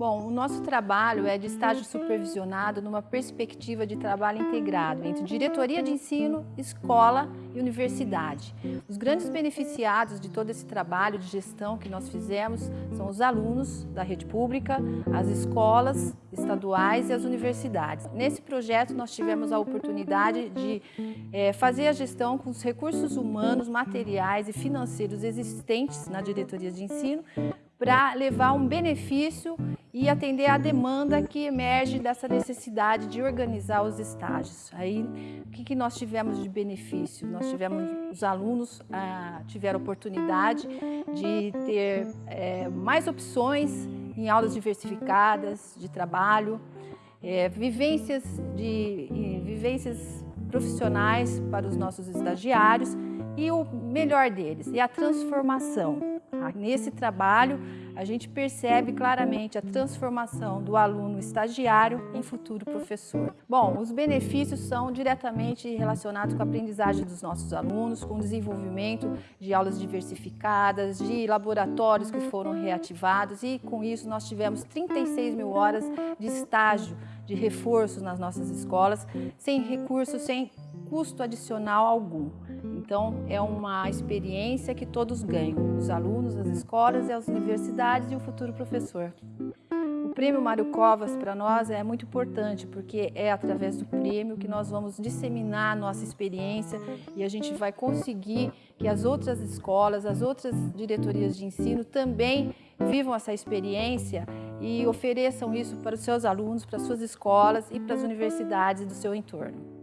Bom, o nosso trabalho é de estágio supervisionado numa perspectiva de trabalho integrado entre diretoria de ensino, escola e universidade. Os grandes beneficiados de todo esse trabalho de gestão que nós fizemos são os alunos da rede pública, as escolas estaduais e as universidades. Nesse projeto nós tivemos a oportunidade de é, fazer a gestão com os recursos humanos, materiais e financeiros existentes na diretoria de ensino para levar um benefício e atender à demanda que emerge dessa necessidade de organizar os estágios. Aí, o que, que nós tivemos de benefício? Nós tivemos, os alunos ah, tiveram oportunidade de ter é, mais opções em aulas diversificadas de trabalho, é, vivências, de, vivências profissionais para os nossos estagiários e o melhor deles, é a transformação. Nesse trabalho, a gente percebe claramente a transformação do aluno estagiário em futuro professor. Bom, os benefícios são diretamente relacionados com a aprendizagem dos nossos alunos, com o desenvolvimento de aulas diversificadas, de laboratórios que foram reativados e com isso nós tivemos 36 mil horas de estágio, de reforço nas nossas escolas, sem recursos, sem custo adicional algum. Então, é uma experiência que todos ganham, os alunos, as escolas e as universidades e o futuro professor. O prêmio Mário Covas para nós é muito importante porque é através do prêmio que nós vamos disseminar a nossa experiência e a gente vai conseguir que as outras escolas, as outras diretorias de ensino também vivam essa experiência e ofereçam isso para os seus alunos, para as suas escolas e para as universidades do seu entorno.